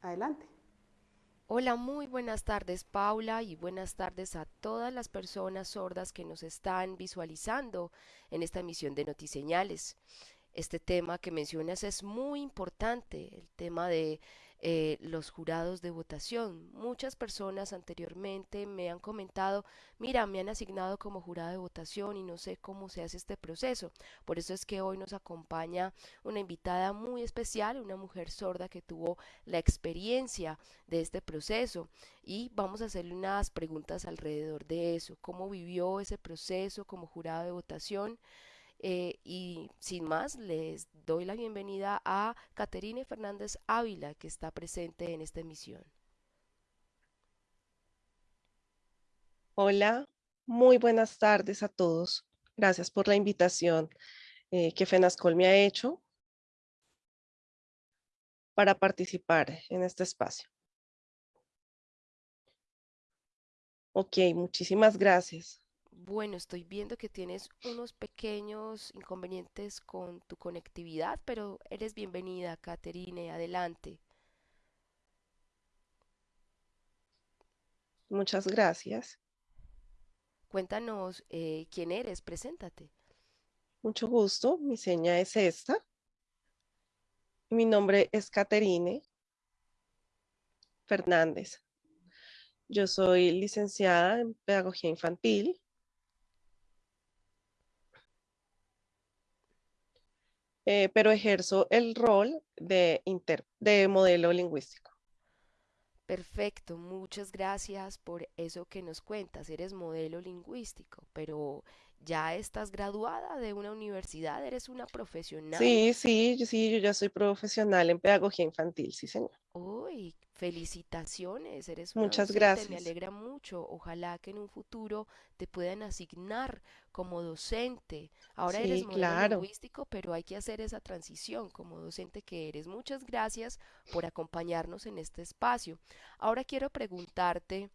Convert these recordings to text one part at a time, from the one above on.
Adelante. Hola, muy buenas tardes Paula y buenas tardes a todas las personas sordas que nos están visualizando en esta emisión de Notiseñales. Este tema que mencionas es muy importante, el tema de eh, los jurados de votación. Muchas personas anteriormente me han comentado, mira, me han asignado como jurado de votación y no sé cómo se hace este proceso. Por eso es que hoy nos acompaña una invitada muy especial, una mujer sorda que tuvo la experiencia de este proceso y vamos a hacerle unas preguntas alrededor de eso, cómo vivió ese proceso como jurado de votación eh, y sin más, les doy la bienvenida a Caterine Fernández Ávila, que está presente en esta emisión. Hola, muy buenas tardes a todos. Gracias por la invitación eh, que FENASCOL me ha hecho para participar en este espacio. Ok, muchísimas gracias. Bueno, estoy viendo que tienes unos pequeños inconvenientes con tu conectividad, pero eres bienvenida, Caterine, adelante. Muchas gracias. Cuéntanos eh, quién eres, preséntate. Mucho gusto, mi seña es esta. Mi nombre es Caterine Fernández. Yo soy licenciada en Pedagogía Infantil Eh, pero ejerzo el rol de, de modelo lingüístico. Perfecto, muchas gracias por eso que nos cuentas. Eres modelo lingüístico, pero ya estás graduada de una universidad, eres una profesional. Sí, sí, sí, yo ya soy profesional en pedagogía infantil, sí, señor. Uy, felicitaciones, eres una Muchas docente, gracias. me alegra mucho. Ojalá que en un futuro te puedan asignar como docente. Ahora eres modelo claro. lingüístico, pero hay que hacer esa transición como docente que eres. Muchas gracias por acompañarnos en este espacio. Ahora quiero preguntarte,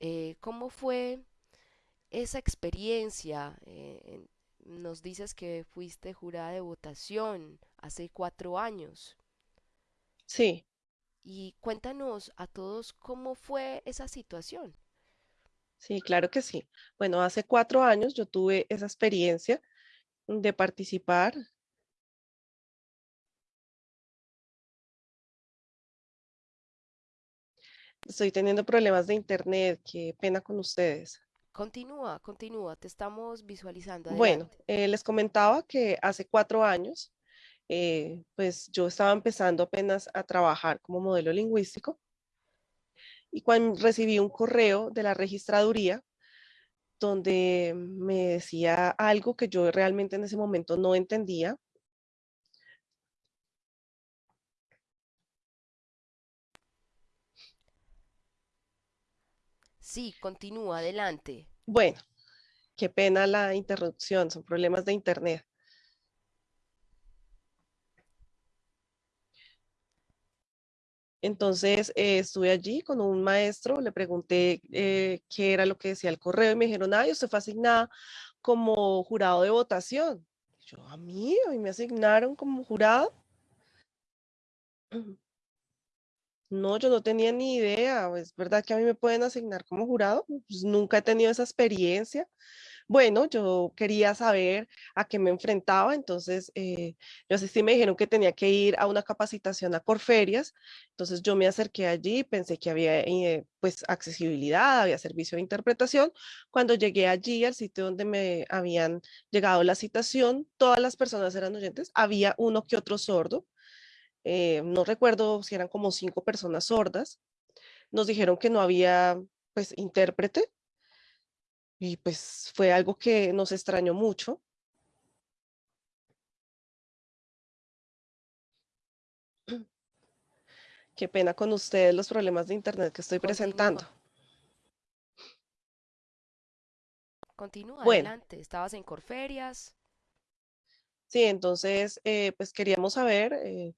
eh, ¿cómo fue esa experiencia? Eh, nos dices que fuiste jurada de votación hace cuatro años. Sí, Y cuéntanos a todos cómo fue esa situación. sí, claro que sí. Bueno, hace cuatro años yo tuve esa experiencia de participar. Estoy teniendo problemas de internet, qué pena con ustedes. Continúa, continúa, te estamos visualizando. Bueno, eh, les comentaba que hace cuatro años, eh, pues yo estaba empezando apenas a trabajar como modelo lingüístico y cuando recibí un correo de la registraduría donde me decía algo que yo realmente en ese momento no entendía. Sí, continúa, adelante. Bueno, qué pena la interrupción, son problemas de internet. Entonces eh, estuve allí con un maestro, le pregunté eh, qué era lo que decía el correo y me dijeron, ay, usted fue asignada como jurado de votación. Yo, a mí, a mí me asignaron como jurado. No, yo no tenía ni idea. Es verdad que a mí me pueden asignar como jurado. Pues nunca he tenido esa experiencia. Bueno, yo quería saber a qué me enfrentaba, entonces eh, yo asistí, me dijeron que tenía que ir a una capacitación a Corferias, entonces yo me acerqué allí, pensé que había eh, pues accesibilidad, había servicio de interpretación. Cuando llegué allí al sitio donde me habían llegado la citación, todas las personas eran oyentes, había uno que otro sordo, eh, no recuerdo si eran como cinco personas sordas, nos dijeron que no había pues intérprete, y pues fue algo que nos extrañó mucho. Qué pena con ustedes los problemas de internet que estoy Continúa, presentando. continúa, Bueno, adelante. Estabas en Corferias. sí, entonces eh, pues queríamos saber eh,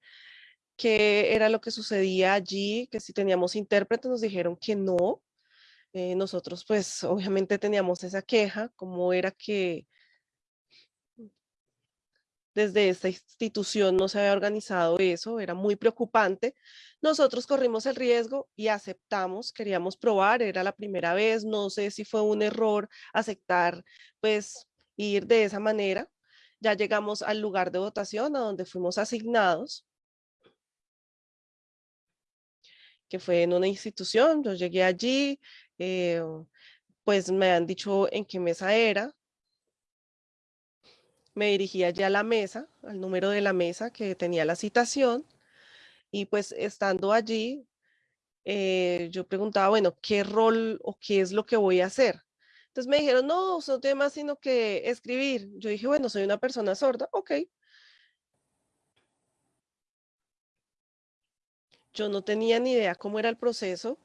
qué era lo que sucedía allí, que si teníamos intérprete nos dijeron que no. Eh, nosotros pues obviamente teníamos esa queja, cómo era que desde esta institución no se había organizado eso, era muy preocupante. Nosotros corrimos el riesgo y aceptamos, queríamos probar, era la primera vez, no sé si fue un error aceptar, pues ir de esa manera. Ya llegamos al lugar de votación a donde fuimos asignados que fue en una institución, yo llegué allí, eh, pues me han dicho en qué mesa era, me dirigí allá a la mesa, al número de la mesa que tenía la citación, y pues estando allí, eh, yo preguntaba, bueno, ¿qué rol o qué es lo que voy a hacer? Entonces me dijeron, no, no tiene más sino que escribir. Yo dije, bueno, soy una persona sorda, ok. Yo no tenía ni idea cómo era el proceso,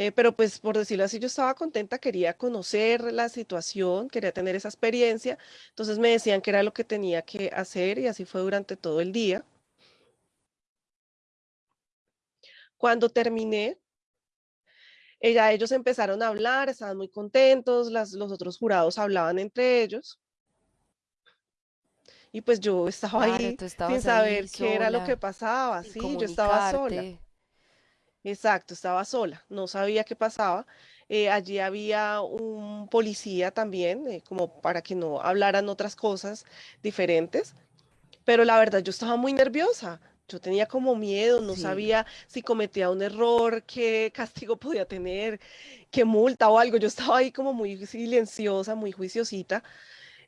eh, pero pues por decirlo así, yo estaba contenta, quería conocer la situación, quería tener esa experiencia, entonces me decían que era lo que tenía que hacer y así fue durante todo el día. Cuando terminé, ella, ellos empezaron a hablar, estaban muy contentos, las, los otros jurados hablaban entre ellos. Y pues yo estaba Claro, ahí sin saber qué era lo que pasaba, sí, yo estaba sola. Exacto, estaba sola, no sabía qué pasaba. Eh, allí había un policía también, eh, como para que no hablaran otras cosas diferentes, pero la verdad yo estaba muy nerviosa. Yo tenía como miedo, no Sí. sabía si cometía un error, qué castigo podía tener, qué multa o algo. Yo estaba ahí como muy silenciosa, muy juiciosita.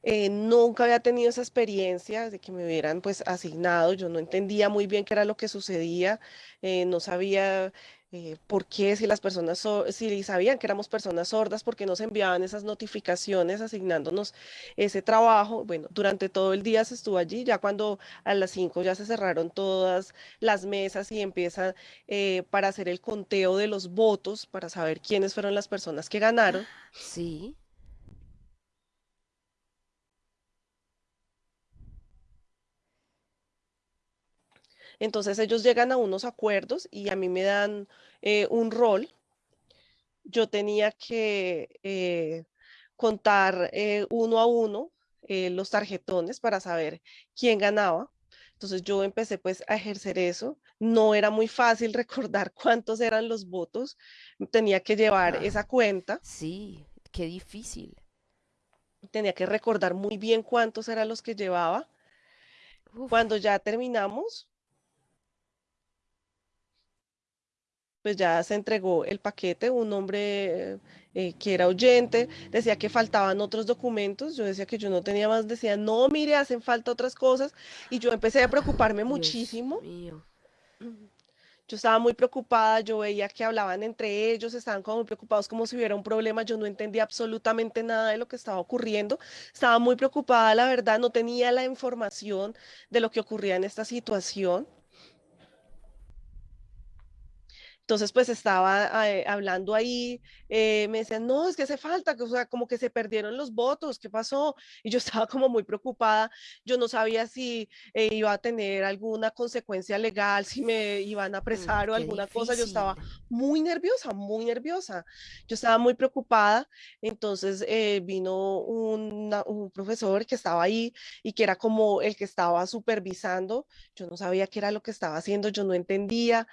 Eh, nunca había tenido esa experiencia de que me hubieran pues asignado, yo no entendía muy bien qué era lo que sucedía, eh, no sabía eh, por qué, si las personas, so- si sabían que éramos personas sordas, por qué nos enviaban esas notificaciones asignándonos ese trabajo. Bueno, durante todo el día se estuvo allí, ya cuando a las 5 ya se cerraron todas las mesas y empiezan eh, para hacer el conteo de los votos, para saber quiénes fueron las personas que ganaron. Sí. Entonces ellos llegan a unos acuerdos y a mí me dan eh, un rol. Yo tenía que eh, contar eh, uno a uno los tarjetones para saber quién ganaba. Entonces yo empecé pues a ejercer eso. No era muy fácil recordar cuántos eran los votos. Tenía que llevar Ah, esa cuenta. sí, qué difícil. Tenía que recordar muy bien cuántos eran los que llevaba. Uf, Cuando ya terminamos, pues ya se entregó el paquete, un hombre eh, que era oyente, decía que faltaban otros documentos, yo decía que yo no tenía más, decía, no, mire, hacen falta otras cosas, y yo empecé a preocuparme Dios muchísimo, mío. yo estaba muy preocupada, yo veía que hablaban entre ellos, estaban como muy preocupados como si hubiera un problema, yo no entendía absolutamente nada de lo que estaba ocurriendo, estaba muy preocupada, la verdad, no tenía la información de lo que ocurría en esta situación. Entonces, pues estaba eh, hablando ahí, eh, me decían, no, es que hace falta, que, o sea, como que se perdieron los votos, ¿qué pasó? Y yo estaba como muy preocupada, yo no sabía si eh, iba a tener alguna consecuencia legal, si me iban a Mm, apresar o qué alguna cosa, yo estaba difícil. muy nerviosa, muy nerviosa, yo estaba muy preocupada, entonces eh, vino una- un profesor que estaba ahí y que era como el que estaba supervisando, yo no sabía qué era lo que estaba haciendo, yo no entendía.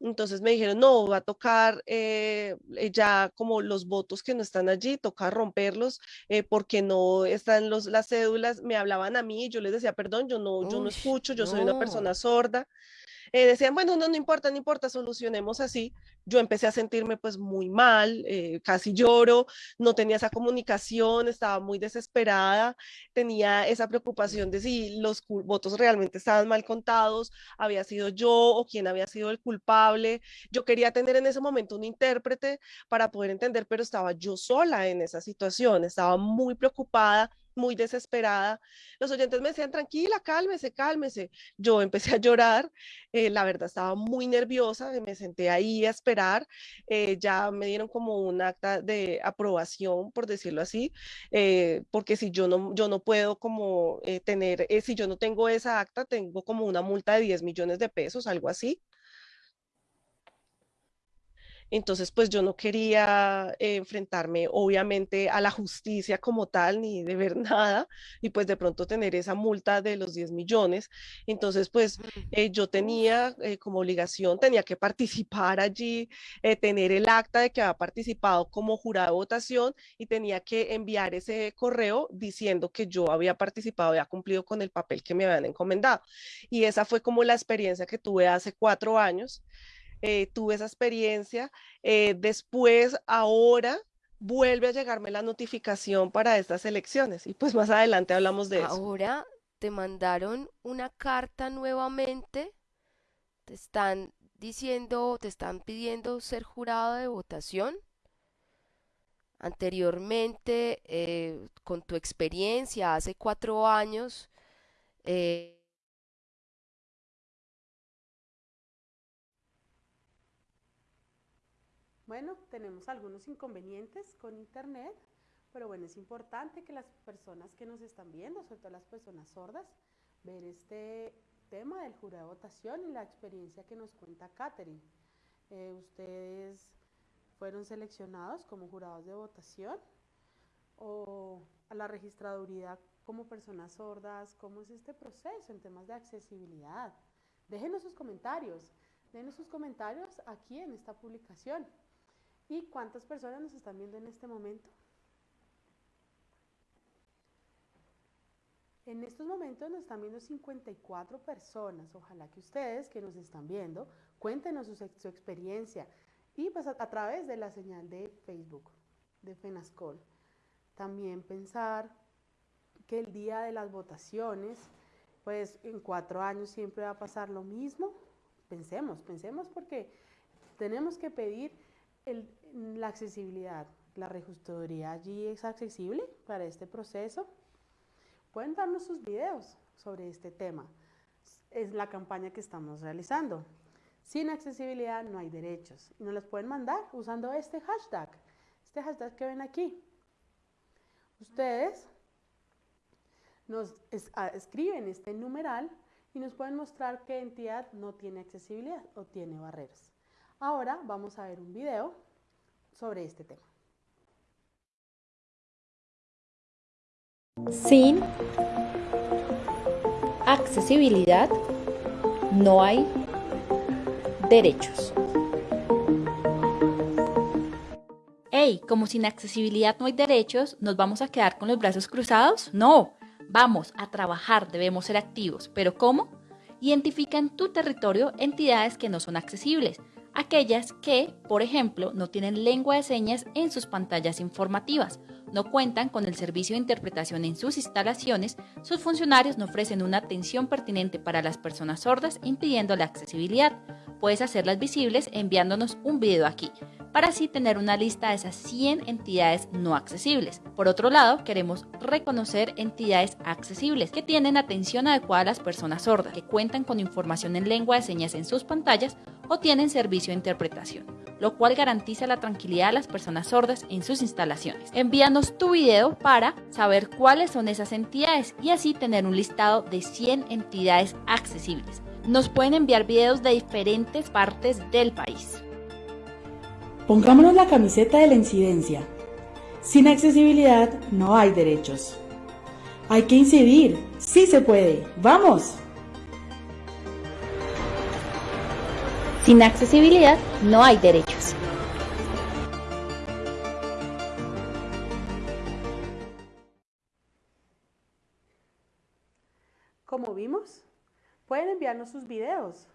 Entonces me dijeron, no, va a tocar eh, eh, ya como los votos que no están allí, toca romperlos eh, porque no están los, las cédulas. Me hablaban a mí, yo les decía, perdón, yo no, yo no Uy, escucho, yo soy una no. persona sorda eh, decían, bueno, no, no importa, no importa, solucionemos así. Yo empecé a sentirme pues muy mal, eh, casi lloro, no tenía esa comunicación, estaba muy desesperada, tenía esa preocupación de si los votos realmente estaban mal contados, había sido yo o quién había sido el culpable. Yo quería tener en ese momento un intérprete para poder entender, pero estaba yo sola en esa situación, estaba muy preocupada muy desesperada. Los oyentes me decían, tranquila, cálmese, cálmese. Yo empecé a llorar eh, la verdad estaba muy nerviosa, me senté ahí a esperar, eh, ya me dieron como un acta de aprobación, por decirlo así, eh, porque si yo no, yo no puedo como tener, si yo no tengo esa acta, tengo como una multa de 10 millones de pesos, algo así. Entonces, pues yo no quería eh, enfrentarme obviamente a la justicia como tal, ni de ver nada, y pues de pronto tener esa multa de los 10 millones. Entonces, pues eh, yo tenía eh, como obligación, tenía que participar allí, tener el acta de que había participado como jurado de votación y tenía que enviar ese correo diciendo que yo había participado, había cumplido con el papel que me habían encomendado. Y esa fue como la experiencia que tuve hace cuatro años. Eh, tuve esa experiencia. Eh, después, ahora, vuelve a llegarme la notificación para estas elecciones y pues más adelante hablamos de eso. ahora te mandaron una carta nuevamente, te están diciendo, te están pidiendo ser jurado de votación. Anteriormente, eh, con tu experiencia, hace cuatro años, eh, Bueno, tenemos algunos inconvenientes con Internet, pero bueno, es importante que las personas que nos están viendo, sobre todo las personas sordas, ver este tema del jurado de votación y la experiencia que nos cuenta Catherine. Eh, ustedes fueron seleccionados como jurados de votación o a la registraduría como personas sordas, ¿cómo es este proceso en temas de accesibilidad? Déjenos sus comentarios, déjenos sus comentarios aquí en esta publicación. ¿Y cuántas personas nos están viendo en este momento? En estos momentos nos están viendo 54 personas. Ojalá que ustedes que nos están viendo cuéntenos su, experiencia y pues a, a, través de la señal de Facebook de FENASCOL. También pensar que el día de las votaciones, pues en cuatro años siempre va a pasar lo mismo. Pensemos, pensemos porque tenemos que pedir el, la accesibilidad. La registraduría allí es accesible para este proceso. Pueden darnos sus videos sobre este tema. Es la campaña que estamos realizando. Sin accesibilidad no hay derechos. Y nos los pueden mandar usando este hashtag. Este hashtag que ven aquí. Ustedes nos es, a, escriben este numeral y nos pueden mostrar qué entidad no tiene accesibilidad o tiene barreras. Ahora vamos a ver un video sobre este tema. Sin accesibilidad no hay derechos. Hey, como sin accesibilidad no hay derechos, ¿nos vamos a quedar con los brazos cruzados? No, vamos a trabajar, debemos ser activos. ¿Pero cómo? Identifica en tu territorio entidades que no son accesibles, aquellas que, por ejemplo, no tienen lengua de señas en sus pantallas informativas, no cuentan con el servicio de interpretación en sus instalaciones, sus funcionarios no ofrecen una atención pertinente para las personas sordas, impidiendo la accesibilidad. Puedes hacerlas visibles enviándonos un video aquí, para así tener una lista de esas 100 entidades no accesibles. Por otro lado, queremos reconocer entidades accesibles que tienen atención adecuada a las personas sordas, que cuentan con información en lengua de señas en sus pantallas o tienen servicio de interpretación, lo cual garantiza la tranquilidad a las personas sordas en sus instalaciones. Envíanos tu video para saber cuáles son esas entidades y así tener un listado de 100 entidades accesibles. Nos pueden enviar videos de diferentes partes del país. Pongámonos la camiseta de la incidencia. Sin accesibilidad no hay derechos. Hay que incidir. Sí se puede. ¡Vamos! Sin accesibilidad no hay derechos. Como vimos, pueden enviarnos sus videos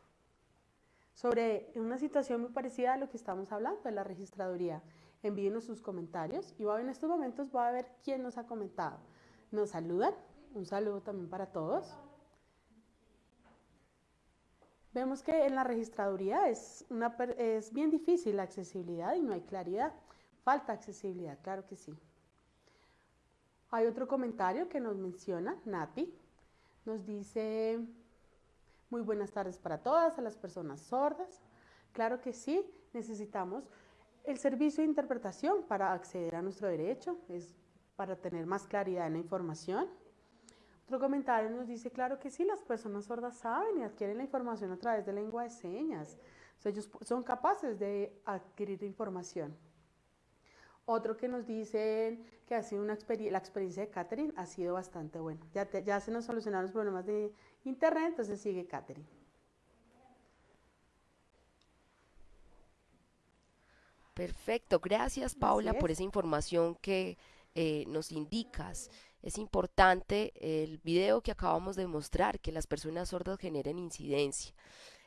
sobre una situación muy parecida a lo que estamos hablando de la registraduría. Envíenos sus comentarios y en estos momentos voy a ver quién nos ha comentado. Nos saludan, un saludo también para todos. Vemos que en la registraduría es, una, es bien difícil la accesibilidad y no hay claridad. Falta accesibilidad, claro que sí. Hay otro comentario que nos menciona Nati. Nos dice, muy buenas tardes para todas, a las personas sordas. Claro que sí, necesitamos el servicio de interpretación para acceder a nuestro derecho, es para tener más claridad en la información. Otro comentario nos dice, claro que sí, las personas sordas saben y adquieren la información a través de lengua de señas. ellos son capaces de adquirir información. Otro que nos dicen que ha sido una la experiencia de Catherine ha sido bastante buena. Ya, ya se nos solucionaron los problemas de internet, entonces sigue Catherine. Perfecto, gracias Paula por esa información que eh, nos indicas. Es importante el video que acabamos de mostrar, que las personas sordas generen incidencia.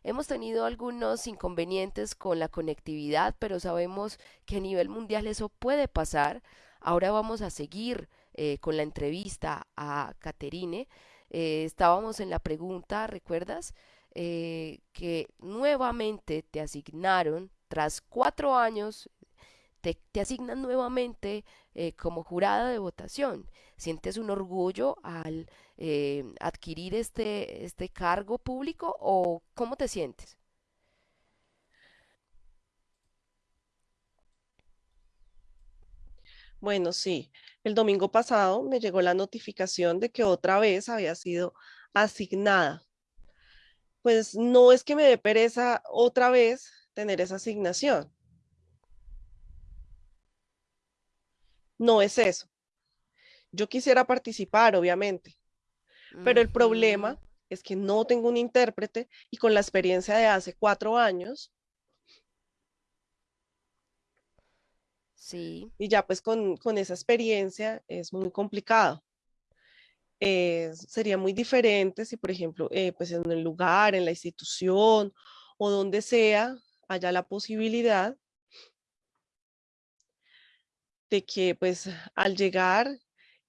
Hemos tenido algunos inconvenientes con la conectividad, pero sabemos que a nivel mundial eso puede pasar. Ahora vamos a seguir eh, con la entrevista a Caterine. Eh, estábamos en la pregunta, ¿recuerdas? Eh, que nuevamente te asignaron, tras cuatro años, te, asignan nuevamente como jurada de votación. ¿Sientes un orgullo al eh, adquirir este, este cargo público o cómo te sientes? Bueno, sí, el domingo pasado me llegó la notificación de que otra vez había sido asignada. Pues no es que me dé pereza otra vez tener esa asignación. No es eso. Yo quisiera participar, obviamente, pero el problema es que no tengo un intérprete y con la experiencia de hace cuatro años. Sí. Y ya pues con, esa experiencia es muy complicado. Eh, sería muy diferente si, por ejemplo, eh, pues en el lugar, en la institución o donde sea, haya la posibilidad de que pues al llegar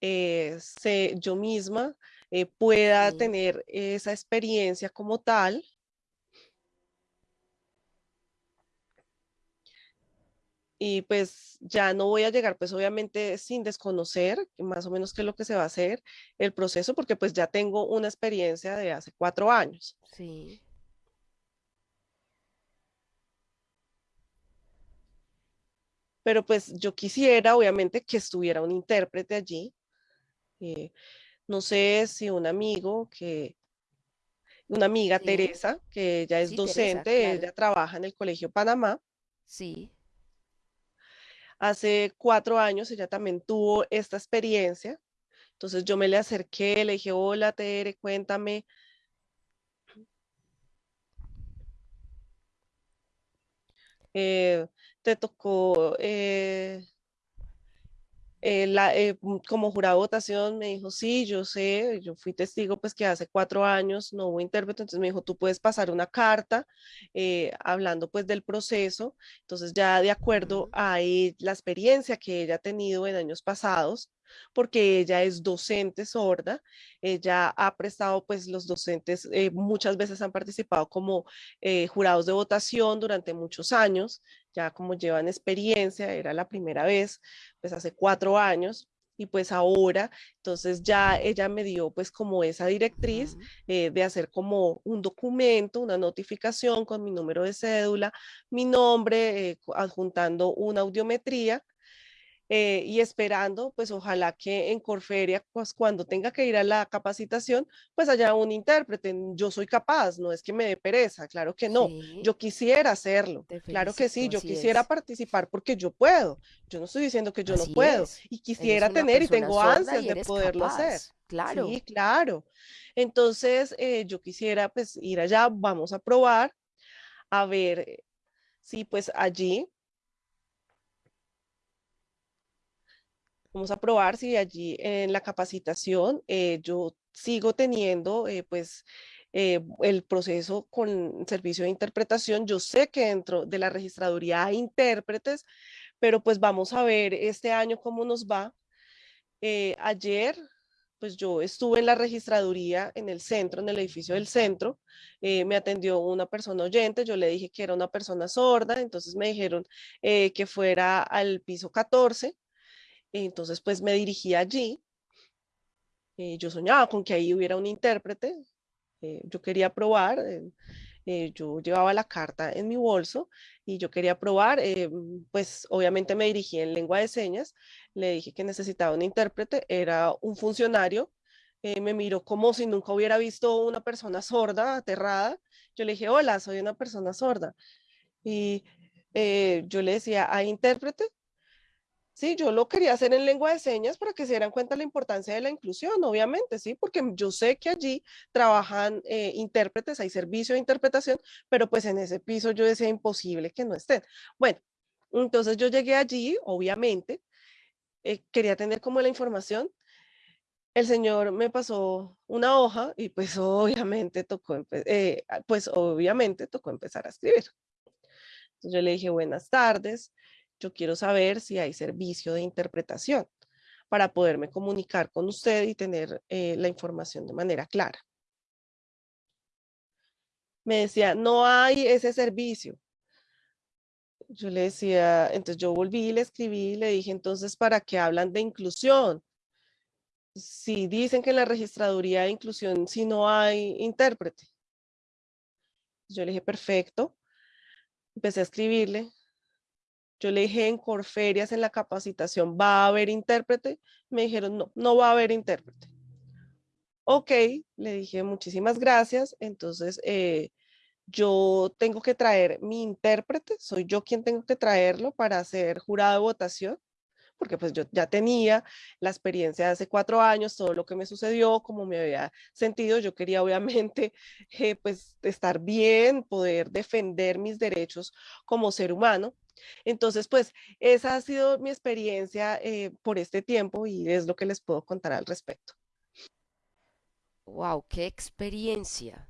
eh, yo misma eh, pueda tener esa experiencia como tal. Y pues ya no voy a llegar pues obviamente sin desconocer más o menos qué es lo que se va a hacer el proceso porque pues ya tengo una experiencia de hace cuatro años. Sí. Pero pues yo quisiera obviamente que estuviera un intérprete allí. Eh, no sé si un amigo que, una amiga, Teresa, que ella es docente, ella trabaja en el Colegio Panamá. Sí. Hace cuatro años ella también tuvo esta experiencia. Entonces yo me le acerqué, le dije, hola Tere, cuéntame. Eh, te tocó eh, eh, eh, mm, como jurado de votación me dijo, sí, yo sé, yo fui testigo pues que hace cuatro años no hubo intérprete, entonces me dijo, tú puedes pasar una carta eh, hablando pues del proceso, entonces ya de acuerdo a la experiencia que ella ha tenido en años pasados, porque ella es docente sorda, ella ha prestado, pues los docentes muchas veces han participado como jurados de votación durante muchos años, ya como llevan experiencia, era la primera vez, pues hace cuatro años, y pues ahora, entonces ya ella me dio pues como esa directriz eh, de hacer como un documento, una notificación con mi número de cédula, mi nombre, eh, adjuntando una audiometría eh, y esperando, pues ojalá que en Corferia, pues cuando tenga que ir a la capacitación, pues haya un intérprete. Yo soy capaz, no es que me dé pereza, claro que no. Yo quisiera hacerlo, claro que sí, yo quisiera participar porque yo puedo. Yo no estoy diciendo que yo no puedo y quisiera tener y tengo ansias de poderlo hacer. Claro. Sí, claro. Entonces, eh, yo quisiera pues ir allá, vamos a probar, a ver eh, si pues allí Vamos a probar si allí en la capacitación eh, yo sigo teniendo eh, pues eh, el proceso con servicio de interpretación. Yo sé que dentro de la registraduría hay intérpretes, pero pues vamos a ver este año cómo nos va. ayer pues yo estuve en la registraduría en el centro, en el edificio del centro, me atendió una persona oyente, yo le dije que era una persona sorda, entonces me dijeron que fuera al piso 14, entonces, pues me dirigí allí. Eh, yo soñaba con que ahí hubiera un intérprete. Eh, yo quería probar. Eh, yo llevaba la carta en mi bolso y yo quería probar. pues obviamente me dirigí en lengua de señas. Le dije que necesitaba un intérprete. Era un funcionario. me miró como si nunca hubiera visto una persona sorda, aterrada. Yo le dije, hola, soy una persona sorda. Y eh, yo le decía, ¿hay intérprete? Sí, yo lo quería hacer en lengua de señas para que se dieran cuenta de la importancia de la inclusión, obviamente, sí, porque yo sé que allí trabajan eh, intérpretes, hay servicio de interpretación, pero pues en ese piso yo decía imposible que no estén. Bueno, entonces yo llegué allí, obviamente, eh, quería tener como la información. El señor me pasó una hoja y pues obviamente tocó, eh, pues obviamente tocó empezar a escribir. Entonces yo le dije, buenas tardes, yo quiero saber si hay servicio de interpretación para poderme comunicar con usted y tener eh, la información de manera clara. Me decía, no hay ese servicio. Yo le decía, entonces yo volví, le escribí, le dije, entonces, ¿para qué hablan de inclusión? Si dicen que en la registraduría de inclusión, si no hay intérprete. Yo le dije, perfecto. Empecé a escribirle, yo le dije en Corferias, en la capacitación, ¿va a haber intérprete? Me dijeron, no, no va a haber intérprete. Ok, le dije, muchísimas gracias. Entonces, eh, yo tengo que traer mi intérprete, soy yo quien tengo que traerlo para ser jurado de votación porque pues yo ya tenía la experiencia de hace cuatro años, todo lo que me sucedió, como me había sentido, yo quería obviamente eh, pues estar bien, poder defender mis derechos como ser humano. Entonces, pues esa ha sido mi experiencia eh, por este tiempo y es lo que les puedo contar al respecto. Wow, qué experiencia.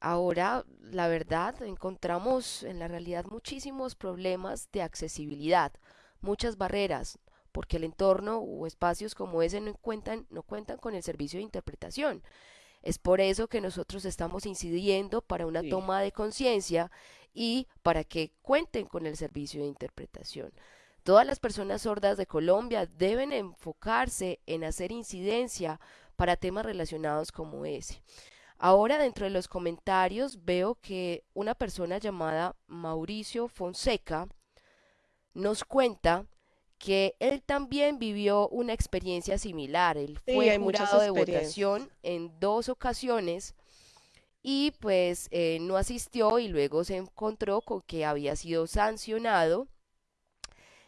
Ahora, la verdad, encontramos en la realidad muchísimos problemas de accesibilidad muchas barreras, porque el entorno o espacios como ese no cuentan, no cuentan con el servicio de interpretación. Es por eso que nosotros estamos incidiendo para una toma de conciencia y para que cuenten con el servicio de interpretación. Todas las personas sordas de Colombia deben enfocarse en hacer incidencia para temas relacionados como ese. Ahora dentro de los comentarios veo que una persona llamada Mauricio Fonseca nos cuenta que él también vivió una experiencia similar. Él fue jurado de votación en dos ocasiones y pues eh, no asistió y luego se encontró con que había sido sancionado.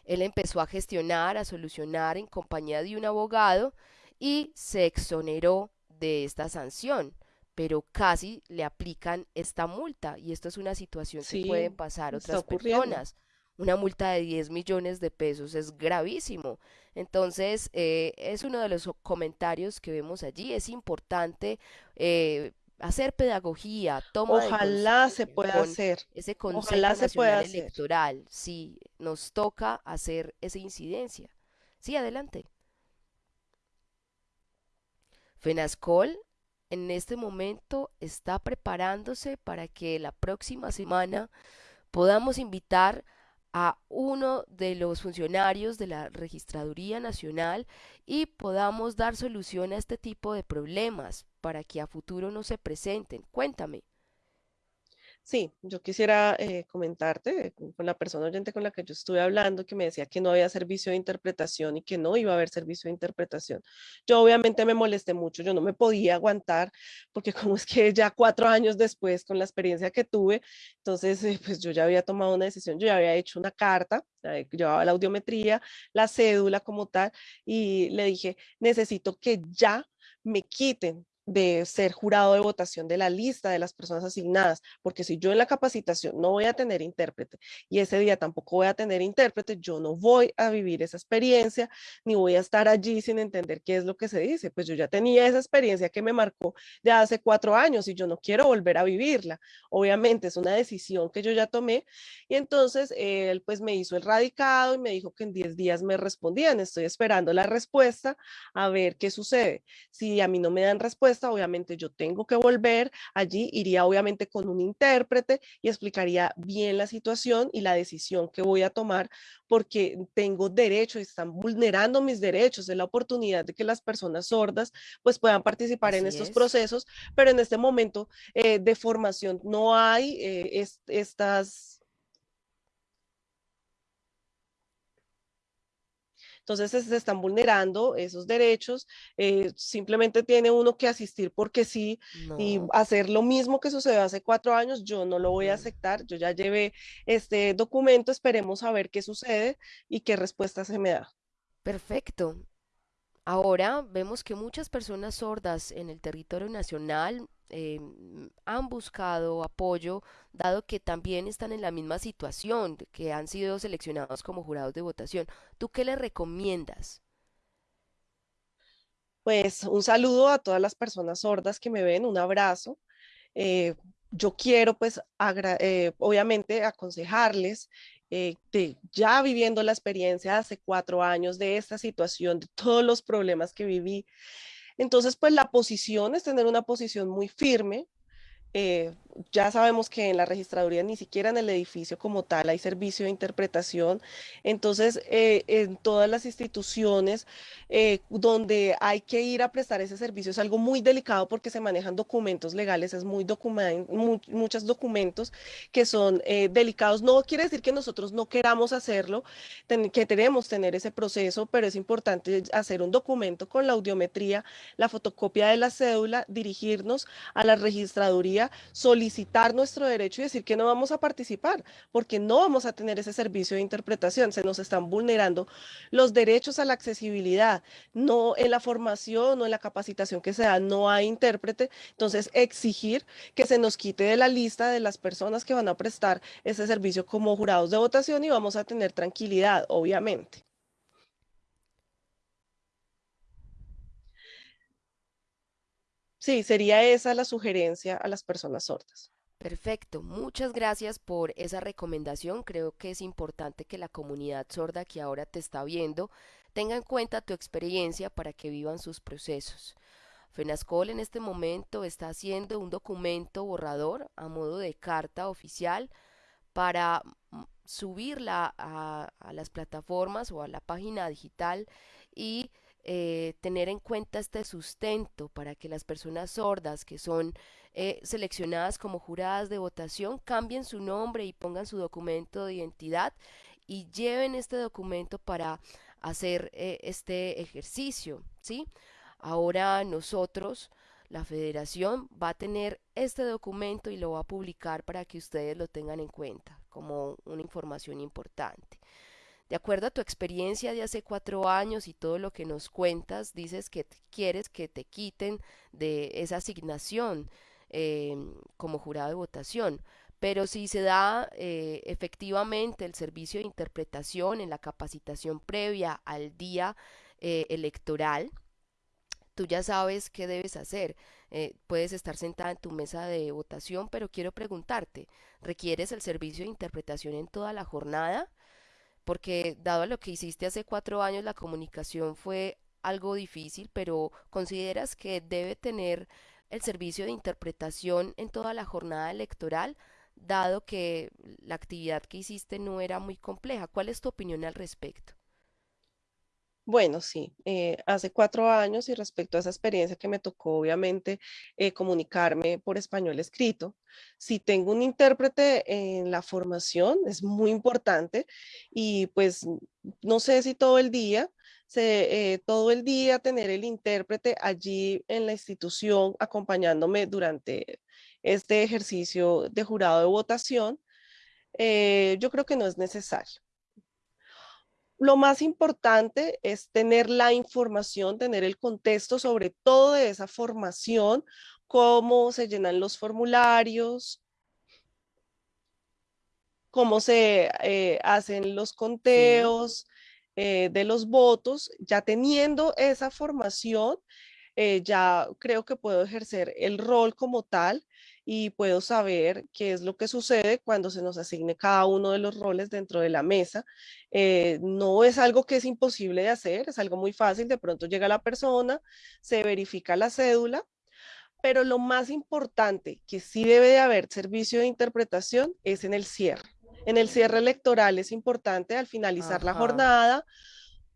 Él empezó a gestionar, a solucionar en compañía de un abogado y se exoneró de esta sanción, pero casi le aplican esta multa y esto es una situación que pueden pasar otras personas una multa de 10 millones de pesos es gravísimo. Entonces, eh, es uno de los comentarios que vemos allí. Es importante eh, hacer pedagogía, toma Ojalá se pueda hacer. Ese Consejo Ojalá se pueda Electoral. Sí, nos toca hacer esa incidencia. Sí, adelante. FENASCOL en este momento está preparándose para que la próxima semana podamos invitar a uno de los funcionarios de la Registraduría Nacional y podamos dar solución a este tipo de problemas para que a futuro no se presenten. Cuéntame. Sí, yo quisiera eh, comentarte con la persona oyente con la que yo estuve hablando que me decía que no había servicio de interpretación y que no iba a haber servicio de interpretación. Yo obviamente me molesté mucho, yo no me podía aguantar porque como es que ya cuatro años después con la experiencia que tuve, entonces eh, pues yo ya había tomado una decisión, yo ya había hecho una carta, eh, llevaba la audiometría, la cédula como tal y le dije, necesito que ya me quiten de ser jurado de votación de la lista de las personas asignadas, porque si yo en la capacitación no voy a tener intérprete y ese día tampoco voy a tener intérprete, yo no voy a vivir esa experiencia, ni voy a estar allí sin entender qué es lo que se dice. Pues yo ya tenía esa experiencia que me marcó ya hace cuatro años y yo no quiero volver a vivirla. Obviamente es una decisión que yo ya tomé y entonces él pues me hizo el radicado y me dijo que en 10 días me respondían. Estoy esperando la respuesta a ver qué sucede. Si a mí no me dan respuesta, obviamente yo tengo que volver allí, iría obviamente con un intérprete y explicaría bien la situación y la decisión que voy a tomar porque tengo derecho y están vulnerando mis derechos, de la oportunidad de que las personas sordas pues puedan participar en estos procesos, pero en este momento eh, de formación no hay eh, estas Entonces se están vulnerando esos derechos, eh, simplemente tiene uno que asistir porque sí y hacer lo mismo que sucedió hace cuatro años, yo no lo voy a aceptar, yo ya llevé este documento, esperemos a ver qué sucede y qué respuesta se me da. Perfecto. Ahora vemos que muchas personas sordas en el territorio nacional eh, han buscado apoyo, dado que también están en la misma situación, que han sido seleccionados como jurados de votación. ¿Tú qué les recomiendas? Pues un saludo a todas las personas sordas que me ven, un abrazo. Eh, yo quiero pues eh, obviamente aconsejarles eh, ya viviendo la experiencia hace cuatro años de esta situación, de todos los problemas que viví. Entonces, pues la posición es tener una posición muy firme, eh, ya sabemos que en la registraduría ni siquiera en el edificio como tal hay servicio de interpretación. Entonces, eh, en todas las instituciones eh, donde hay que ir a prestar ese servicio es algo muy delicado porque se manejan documentos legales, es muy document muchos documentos que son delicados. No quiere decir que nosotros no queramos hacerlo, que queremos tener ese proceso, pero es importante hacer un documento con la audiometría, la fotocopia de la cédula, dirigirnos a la registraduría solicitar nuestro derecho y decir que no vamos a participar, porque no vamos a tener ese servicio de interpretación. Se nos están vulnerando los derechos a la accesibilidad, no en la formación o en la capacitación que se da, no hay intérprete. Entonces, exigir que se nos quite de la lista de las personas que van a prestar ese servicio como jurados de votación y vamos a tener tranquilidad, obviamente. Sí, sería esa la sugerencia a las personas sordas. Perfecto, muchas gracias por esa recomendación. Creo que es importante que la comunidad sorda que ahora te está viendo tenga en cuenta tu experiencia para que vivan sus procesos. FENASCOL en este momento está haciendo un documento borrador a modo de carta oficial para mm, subirla a, a las plataformas o a la página digital y eh, tener en cuenta este sustento para que las personas sordas que son eh, seleccionadas como juradas de votación cambien su nombre y pongan su documento de identidad y lleven este documento para hacer eh, este ejercicio, ¿sí? Ahora nosotros, la federación, va a tener este documento y lo va a publicar para que ustedes lo tengan en cuenta como una información importante. De acuerdo a tu experiencia de hace cuatro años y todo lo que nos cuentas, dices que quieres que te quiten de esa asignación em, como jurado de votación. Pero si se da eh, efectivamente el servicio de interpretación en la capacitación previa al día eh, electoral, tú ya sabes qué debes hacer. Eh, puedes estar sentada en tu mesa de votación, pero quiero preguntarte, ¿requieres el servicio de interpretación en toda la jornada? Porque dado lo que hiciste hace cuatro años, la comunicación fue algo difícil, pero ¿consideras que debe tener el servicio de interpretación en toda la jornada electoral, dado que la actividad que hiciste no era muy compleja? ¿Cuál es tu opinión al respecto? Bueno, sí, eh, hace cuatro años y respecto a esa experiencia que me tocó, obviamente, eh, comunicarme por español escrito, si tengo un intérprete en la formación, es muy importante y pues no sé si todo el día, eh, todo el día tener el intérprete allí en la institución acompañándome durante este ejercicio de jurado de votación, yo creo que no es necesario lo más importante es tener la información, tener el contexto sobre todo de esa formación, cómo se llenan los formularios, cómo se eh, hacen los conteos eh, de los votos. Ya teniendo esa formación, eh, ya creo que puedo ejercer el rol como tal y puedo saber qué es lo que sucede cuando se nos asigne cada uno de los roles dentro de la mesa. Eh, no es algo que es imposible de hacer, es algo muy fácil. De pronto llega la persona, se verifica la cédula, pero lo más importante que sí debe de haber servicio de interpretación es en el cierre. En el cierre electoral es importante al finalizar la jornada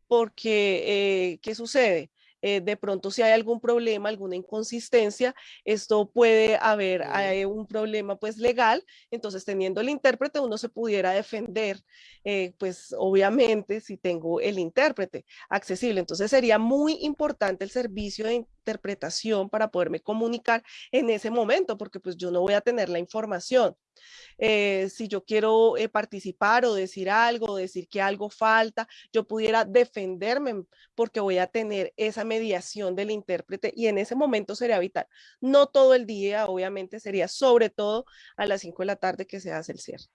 porque, eh, ¿qué sucede? Eh, de pronto si hay algún problema, alguna inconsistencia, esto puede haber eh, un problema pues legal, entonces teniendo el intérprete uno se pudiera defender, eh, pues obviamente si tengo el intérprete accesible, entonces sería muy importante el servicio de interpretación para poderme comunicar en ese momento, porque pues yo no voy a tener la información. Eh, si yo quiero eh, participar o decir algo, decir que algo falta, yo pudiera defenderme porque voy a tener esa mediación del intérprete y en ese momento sería vital. No todo el día, obviamente sería sobre todo a las 5 de la tarde que se hace el cierre.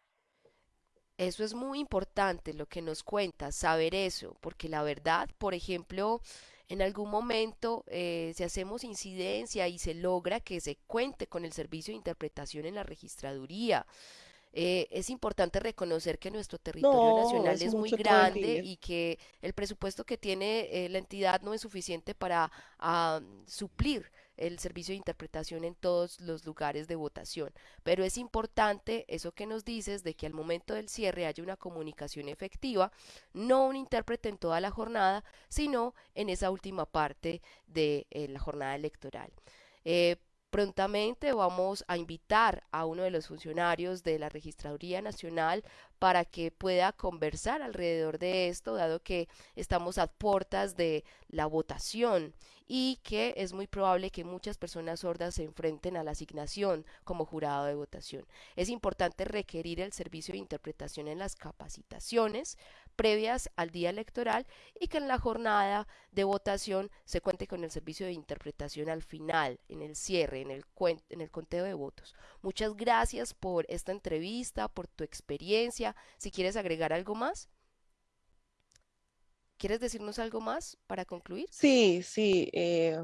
Eso es muy importante lo que nos cuenta, saber eso, porque la verdad, por ejemplo, en algún momento, eh, si hacemos incidencia y se logra que se cuente con el servicio de interpretación en la registraduría, eh, es importante reconocer que nuestro territorio nacional es, muy grande y que el presupuesto que tiene eh, la entidad no es suficiente para ah, suplir el servicio de interpretación en todos los lugares de votación. Pero es importante eso que nos dices de que al momento del cierre haya una comunicación efectiva, no un intérprete en toda la jornada, sino en esa última parte de eh, la jornada electoral. Eh, prontamente vamos a invitar a uno de los funcionarios de la Registraduría Nacional para que pueda conversar alrededor de esto, dado que estamos a puertas de la votación y que es muy probable que muchas personas sordas se enfrenten a la asignación como jurado de votación. Es importante requerir el servicio de interpretación en las capacitaciones previas al día electoral y que en la jornada de votación se cuente con el servicio de interpretación al final, en el cierre, en el, conteo de votos. Muchas gracias por esta entrevista, por tu experiencia. Si quieres agregar algo más. ¿Quieres decirnos algo más para concluir? Sí, sí, eh,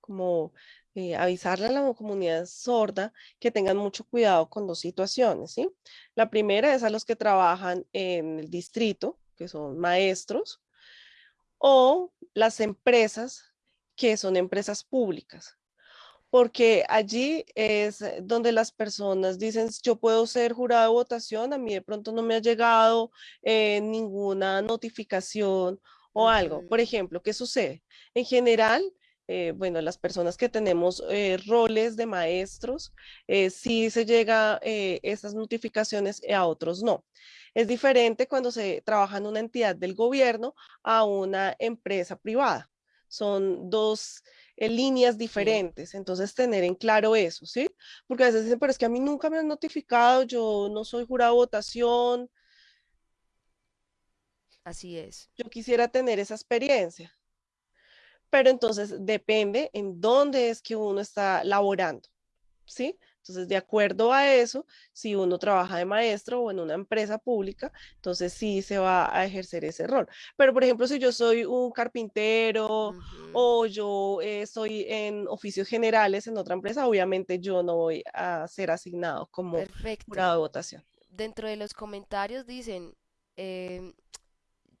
como eh, avisarle a la comunidad sorda que tengan mucho cuidado con dos situaciones, ¿sí? La primera es a los que trabajan en el distrito, que son maestros, o las empresas que son empresas públicas porque allí es eh, donde las personas dicen, yo puedo ser jurado de votación, a mí de pronto no me ha llegado eh, ninguna notificación o algo. Por ejemplo, ¿qué sucede? En general, eh, bueno, las personas que tenemos roles de maestros, sí se llega esas notificaciones, a otros no. Es diferente cuando se trabaja en una entidad del gobierno a una empresa privada. Son dos líneas diferentes. Entonces, tener en claro eso, ¿sí? Porque a veces dicen, pero es que a mí nunca me han notificado, yo no soy jurado de votación. Así es. Yo quisiera tener esa experiencia. Pero entonces depende en dónde es que uno está laborando, ¿sí? Entonces, de acuerdo a eso, si uno trabaja de maestro o en una empresa pública, entonces sí se va a ejercer ese rol. Pero, por ejemplo, si yo soy un carpintero o yo estoy en oficios generales en otra empresa, obviamente yo no voy a ser asignado como jurado de votación. Dentro de los comentarios dicen, em,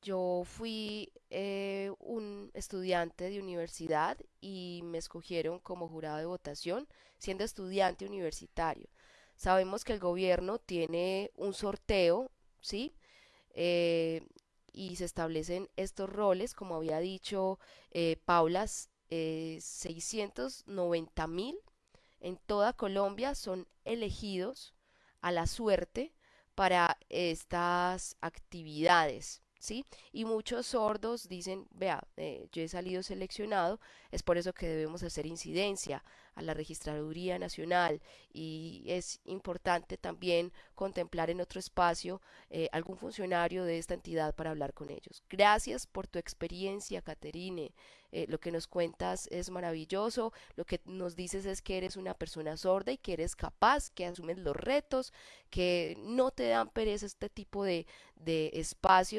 yo fui eh, un estudiante de universidad y me escogieron como jurado de votación siendo estudiante universitario. Sabemos que el gobierno tiene un sorteo, ¿sí? Eh, y se establecen estos roles, como había dicho eh, Paula, 690 mil en toda Colombia son elegidos a la suerte para estas actividades. ¿Sí? Y muchos sordos dicen, vea, eh, yo he salido seleccionado, es por eso que debemos hacer incidencia a la Registraduría Nacional y es importante también contemplar en otro espacio eh, algún funcionario de esta entidad para hablar con ellos. Gracias por tu experiencia, Caterine. Eh, lo que nos cuentas es maravilloso, lo que nos dices es que eres una persona sorda y que eres capaz, que asumes los retos, que no te dan pereza este tipo de, de espacios